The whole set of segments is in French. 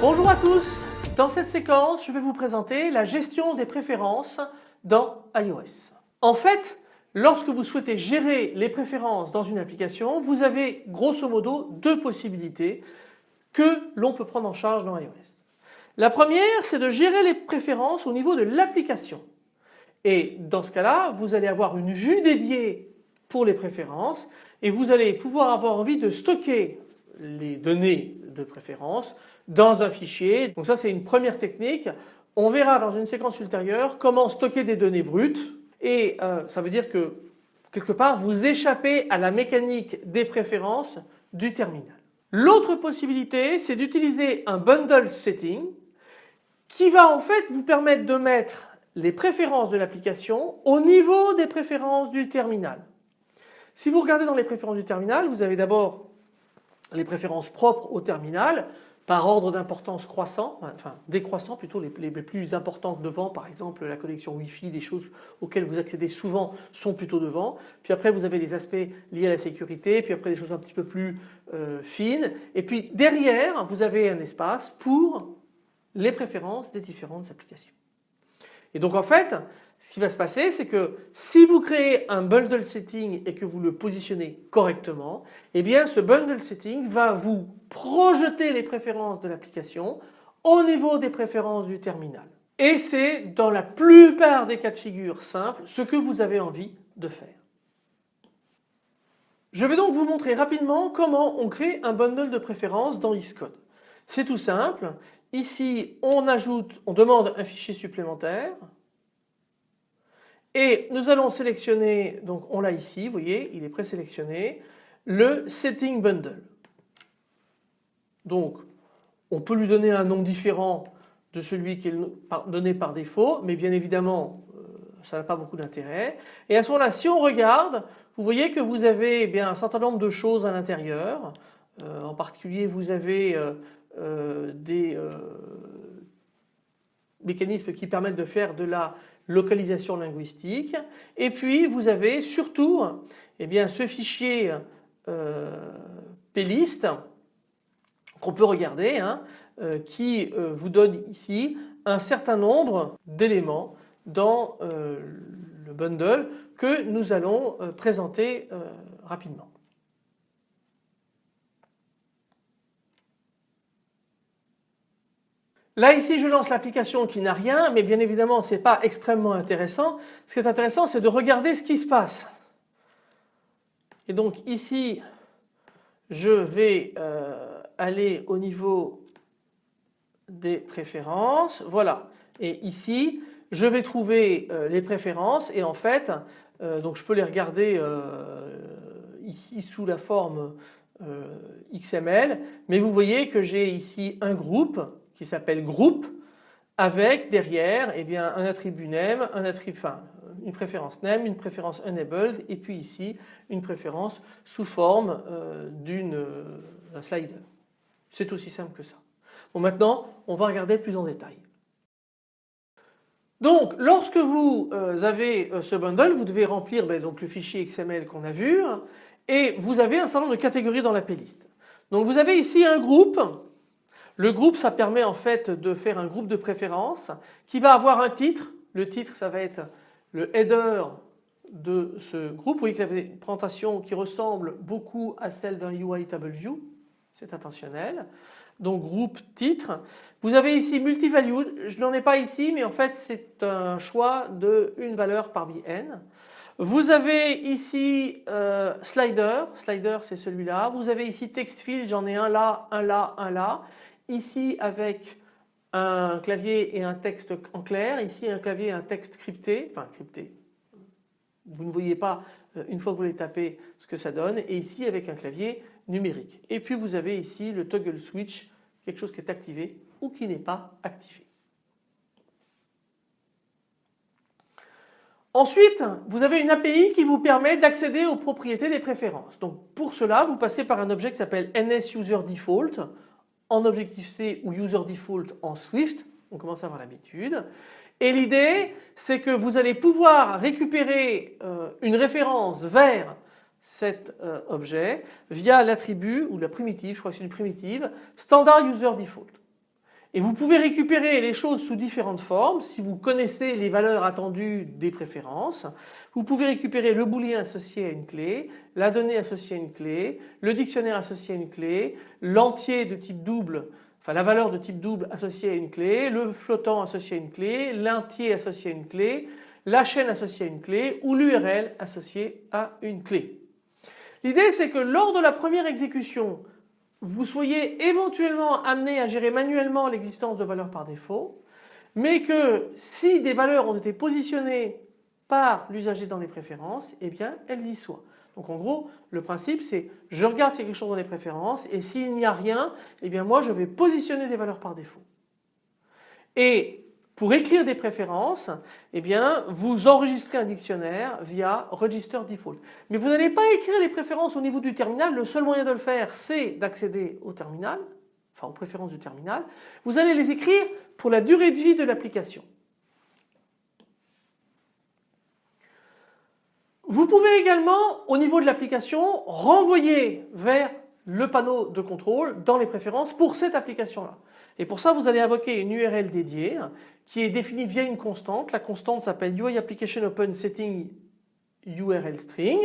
Bonjour à tous, dans cette séquence je vais vous présenter la gestion des préférences dans iOS. En fait lorsque vous souhaitez gérer les préférences dans une application vous avez grosso modo deux possibilités que l'on peut prendre en charge dans iOS. La première c'est de gérer les préférences au niveau de l'application et dans ce cas-là vous allez avoir une vue dédiée pour les préférences et vous allez pouvoir avoir envie de stocker les données de préférence dans un fichier. Donc ça c'est une première technique. On verra dans une séquence ultérieure comment stocker des données brutes et euh, ça veut dire que quelque part vous échappez à la mécanique des préférences du terminal. L'autre possibilité c'est d'utiliser un bundle setting qui va en fait vous permettre de mettre les préférences de l'application au niveau des préférences du terminal. Si vous regardez dans les préférences du terminal vous avez d'abord les préférences propres au terminal par ordre d'importance croissant, enfin décroissant plutôt, les, plus importantes devant, par exemple la connexion Wi-Fi, des choses auxquelles vous accédez souvent sont plutôt devant. Puis après vous avez les aspects liés à la sécurité, puis après des choses un petit peu plus euh, fines. Et puis derrière vous avez un espace pour les préférences des différentes applications. Et donc en fait ce qui va se passer c'est que si vous créez un bundle setting et que vous le positionnez correctement, eh bien ce bundle setting va vous projeter les préférences de l'application au niveau des préférences du terminal. Et c'est dans la plupart des cas de figure simples ce que vous avez envie de faire. Je vais donc vous montrer rapidement comment on crée un bundle de préférences dans Xcode. C'est tout simple. Ici on ajoute, on demande un fichier supplémentaire. Et nous allons sélectionner, donc on l'a ici, vous voyez, il est présélectionné, le setting bundle. Donc on peut lui donner un nom différent de celui qui est donné par défaut, mais bien évidemment euh, ça n'a pas beaucoup d'intérêt. Et à ce moment-là, si on regarde, vous voyez que vous avez eh bien, un certain nombre de choses à l'intérieur. Euh, en particulier, vous avez euh, des mécanismes qui permettent de faire de la localisation linguistique. Et puis vous avez surtout eh bien, ce fichier euh, qu'on peut regarder hein, euh, qui euh, vous donne ici un certain nombre d'éléments dans euh, le bundle que nous allons présenter rapidement. Là ici je lance l'application qui n'a rien mais bien évidemment ce n'est pas extrêmement intéressant. Ce qui est intéressant c'est de regarder ce qui se passe. Et donc ici je vais euh, aller au niveau des préférences. Voilà et ici je vais trouver euh, les préférences et en fait euh, donc je peux les regarder ici sous la forme XML mais vous voyez que j'ai ici un groupe qui s'appelle groupe avec derrière eh un attribut name, un attribut, une préférence name, une préférence enabled et puis ici une préférence sous forme euh, d'une euh, slider. C'est aussi simple que ça. Bon maintenant on va regarder plus en détail. Donc lorsque vous euh, avez ce bundle vous devez remplir ben, le fichier XML qu'on a vu et vous avez un certain nombre de catégories dans la playlist. Donc vous avez ici un groupe le groupe, ça permet en fait de faire un groupe de préférences qui va avoir un titre. Le titre, ça va être le header de ce groupe. Vous voyez qu'il y a une présentation qui ressemble beaucoup à celle d'un UI Table View. C'est intentionnel. Donc groupe titre. Vous avez ici multivalued. Je n'en ai pas ici mais en fait c'est un choix de une valeur parmi n. Vous avez ici euh, slider. Slider c'est celui-là. Vous avez ici text field. J'en ai un là, un là, un là ici avec un clavier et un texte en clair, ici un clavier et un texte crypté, enfin crypté, vous ne voyez pas euh, une fois que vous les tapez ce que ça donne et ici avec un clavier numérique. Et puis vous avez ici le toggle switch, quelque chose qui est activé ou qui n'est pas activé. Ensuite, vous avez une API qui vous permet d'accéder aux propriétés des préférences. Donc pour cela, vous passez par un objet qui s'appelle NSUserDefault en Objective-C ou UserDefault en Swift. On commence à avoir l'habitude. Et l'idée, c'est que vous allez pouvoir récupérer euh, une référence vers cet euh, objet via l'attribut ou la primitive, je crois que c'est une primitive, standard user default. Et vous pouvez récupérer les choses sous différentes formes si vous connaissez les valeurs attendues des préférences. Vous pouvez récupérer le booléen associé à une clé, la donnée associée à une clé, le dictionnaire associé à une clé, l'entier de type double, enfin la valeur de type double associée à une clé, le flottant associé à une clé, l'entier associé à une clé, la chaîne associée à une clé ou l'URL associée à une clé. L'idée c'est que lors de la première exécution, vous soyez éventuellement amené à gérer manuellement l'existence de valeurs par défaut, mais que si des valeurs ont été positionnées par l'usager dans les préférences, eh bien elles y soient. Donc en gros, le principe c'est je regarde s'il y a quelque chose dans les préférences et s'il n'y a rien, eh bien moi je vais positionner des valeurs par défaut. Et pour écrire des préférences, eh bien, vous enregistrez un dictionnaire via Register Default. Mais vous n'allez pas écrire les préférences au niveau du terminal. Le seul moyen de le faire, c'est d'accéder au terminal, enfin aux préférences du terminal. Vous allez les écrire pour la durée de vie de l'application. Vous pouvez également, au niveau de l'application, renvoyer vers le panneau de contrôle dans les préférences pour cette application-là. Et pour ça, vous allez invoquer une URL dédiée qui est définie via une constante. La constante s'appelle UI Application Open Setting URL String.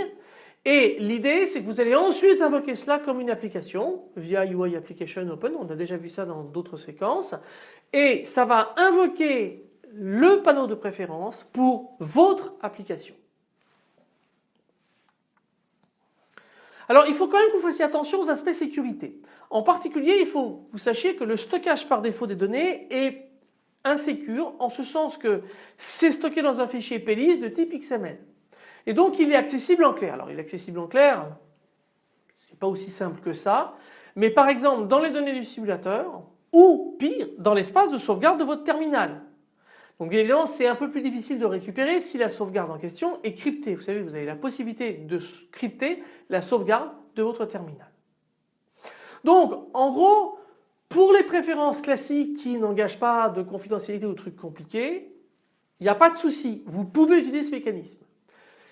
Et l'idée, c'est que vous allez ensuite invoquer cela comme une application via UI Application Open. On a déjà vu ça dans d'autres séquences. Et ça va invoquer le panneau de préférence pour votre application. Alors il faut quand même que vous fassiez attention aux aspects sécurité. En particulier, il faut que vous sachiez que le stockage par défaut des données est insécure en ce sens que c'est stocké dans un fichier PLIS de type XML. Et donc il est accessible en clair. Alors il est accessible en clair, c'est pas aussi simple que ça, mais par exemple dans les données du simulateur ou pire dans l'espace de sauvegarde de votre terminal. Donc bien évidemment c'est un peu plus difficile de récupérer si la sauvegarde en question est cryptée. Vous savez vous avez la possibilité de crypter la sauvegarde de votre terminal. Donc en gros pour les préférences classiques qui n'engagent pas de confidentialité ou de trucs compliqués, il n'y a pas de souci, vous pouvez utiliser ce mécanisme.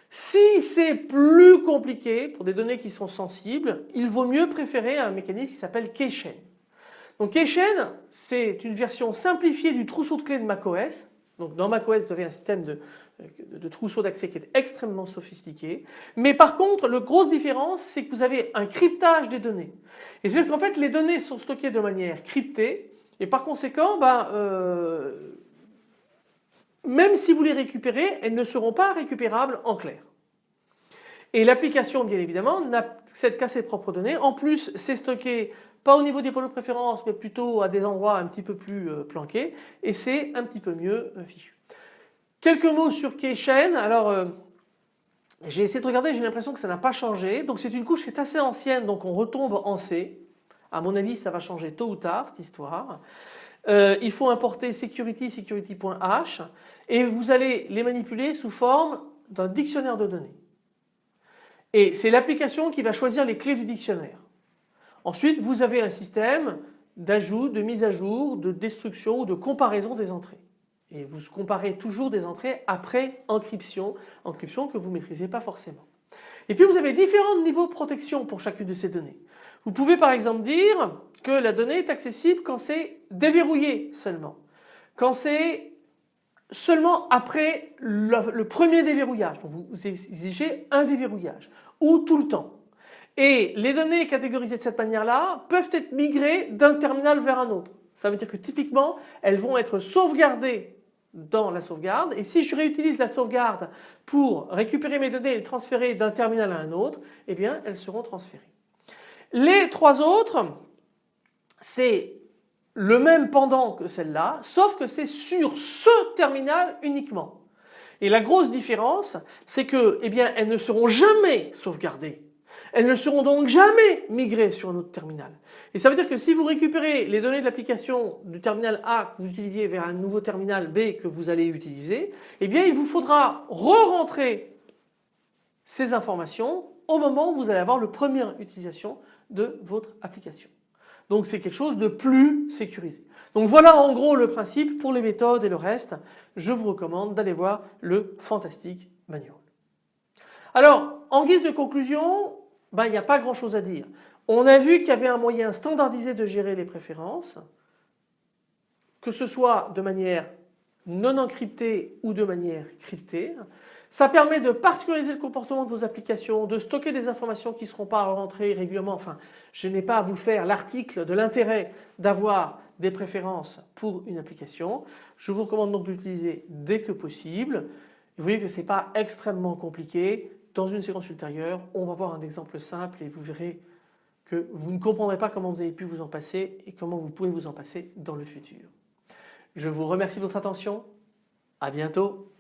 Si c'est plus compliqué pour des données qui sont sensibles, il vaut mieux préférer un mécanisme qui s'appelle Keychain. Donc Keychain, c'est une version simplifiée du trousseau de clés de macOS. Donc dans macOS, vous avez un système de, de trousseau d'accès qui est extrêmement sophistiqué. Mais par contre, la grosse différence, c'est que vous avez un cryptage des données. Et c'est-à-dire qu'en fait, les données sont stockées de manière cryptée et par conséquent, ben, euh, même si vous les récupérez, elles ne seront pas récupérables en clair. Et l'application, bien évidemment, n'accède qu'à ses propres données. En plus, c'est stocké pas au niveau des polos de préférence, mais plutôt à des endroits un petit peu plus euh, planqués, et c'est un petit peu mieux euh, fichu. Quelques mots sur Keychain. Alors, euh, j'ai essayé de regarder, j'ai l'impression que ça n'a pas changé. Donc c'est une couche qui est assez ancienne, donc on retombe en C. À mon avis, ça va changer tôt ou tard cette histoire. il faut importer security, security.h et vous allez les manipuler sous forme d'un dictionnaire de données. Et c'est l'application qui va choisir les clés du dictionnaire. Ensuite, vous avez un système d'ajout, de mise à jour, de destruction ou de comparaison des entrées. Et vous comparez toujours des entrées après encryption, encryption que vous ne maîtrisez pas forcément. Et puis vous avez différents niveaux de protection pour chacune de ces données. Vous pouvez par exemple dire que la donnée est accessible quand c'est déverrouillé seulement. Quand c'est seulement après le, premier déverrouillage. Donc vous exigez un déverrouillage ou tout le temps. Et les données catégorisées de cette manière-là peuvent être migrées d'un terminal vers un autre. Ça veut dire que typiquement, elles vont être sauvegardées dans la sauvegarde et si je réutilise la sauvegarde pour récupérer mes données et les transférer d'un terminal à un autre, eh bien elles seront transférées. Les trois autres, c'est le même pendant que celle-là, sauf que c'est sur ce terminal uniquement. Et la grosse différence, c'est que, eh bien, elles ne seront jamais sauvegardées. Elles ne seront donc jamais migrées sur un autre terminal. Et ça veut dire que si vous récupérez les données de l'application du terminal A que vous utilisiez vers un nouveau terminal B que vous allez utiliser, eh bien il vous faudra re-rentrer ces informations au moment où vous allez avoir le première utilisation de votre application. Donc c'est quelque chose de plus sécurisé. Donc voilà en gros le principe pour les méthodes et le reste. Je vous recommande d'aller voir le fantastique manual. Alors en guise de conclusion, ben, il n'y a pas grand chose à dire. On a vu qu'il y avait un moyen standardisé de gérer les préférences, que ce soit de manière non encryptée ou de manière cryptée. Ça permet de particulariser le comportement de vos applications, de stocker des informations qui ne seront pas rentrées régulièrement. Enfin, je n'ai pas à vous faire l'article de l'intérêt d'avoir des préférences pour une application. Je vous recommande donc d'utiliser dès que possible. Vous voyez que ce n'est pas extrêmement compliqué. Dans une séquence ultérieure, on va voir un exemple simple et vous verrez que vous ne comprendrez pas comment vous avez pu vous en passer et comment vous pouvez vous en passer dans le futur. Je vous remercie de votre attention. À bientôt.